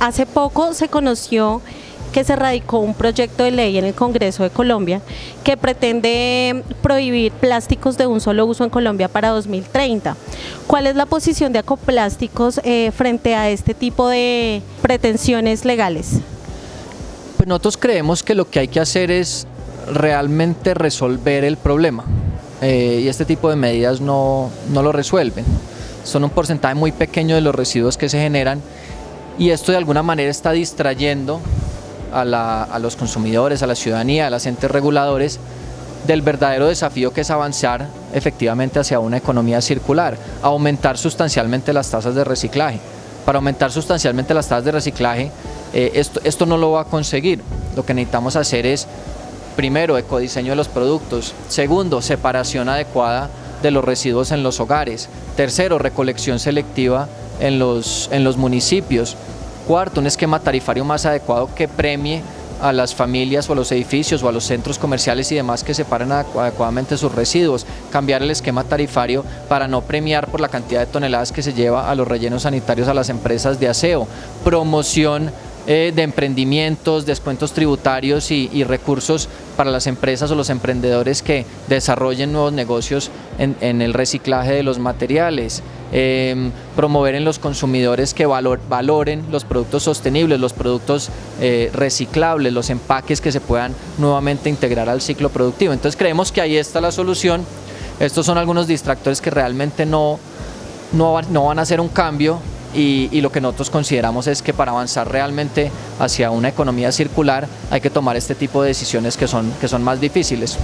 hace poco se conoció que se radicó un proyecto de ley en el Congreso de Colombia que pretende prohibir plásticos de un solo uso en Colombia para 2030. ¿Cuál es la posición de Acoplásticos eh, frente a este tipo de pretensiones legales? Pues nosotros creemos que lo que hay que hacer es realmente resolver el problema eh, y este tipo de medidas no, no lo resuelven. Son un porcentaje muy pequeño de los residuos que se generan y esto de alguna manera está distrayendo a, los consumidores, a la ciudadanía, a los entes reguladores del verdadero desafío que es avanzar efectivamente hacia una economía circular, aumentar sustancialmente las tasas de reciclaje. Para aumentar sustancialmente las tasas de reciclaje, eh, esto, esto no lo va a conseguir. Lo que necesitamos hacer es, primero, ecodiseño de los productos, segundo, separación adecuada de los residuos en los hogares, tercero, recolección selectiva en los, en los municipios, Cuarto, un esquema tarifario más adecuado que premie a las familias o a los edificios o a los centros comerciales y demás que separen adecuadamente sus residuos, cambiar el esquema tarifario para no premiar por la cantidad de toneladas que se lleva a los rellenos sanitarios a las empresas de aseo, promoción eh, de emprendimientos, descuentos tributarios y, recursos para las empresas o los emprendedores que desarrollen nuevos negocios en, el reciclaje de los materiales, em, promover en los consumidores que valoren los productos sostenibles, los productos eh, reciclables, los empaques que se puedan nuevamente integrar al ciclo productivo. Entonces creemos que ahí está la solución. Estos son algunos distractores que realmente no, no, no van a hacer un cambio y, lo que nosotros consideramos es que para avanzar realmente hacia una economía circular hay que tomar este tipo de decisiones que son, que son más difíciles.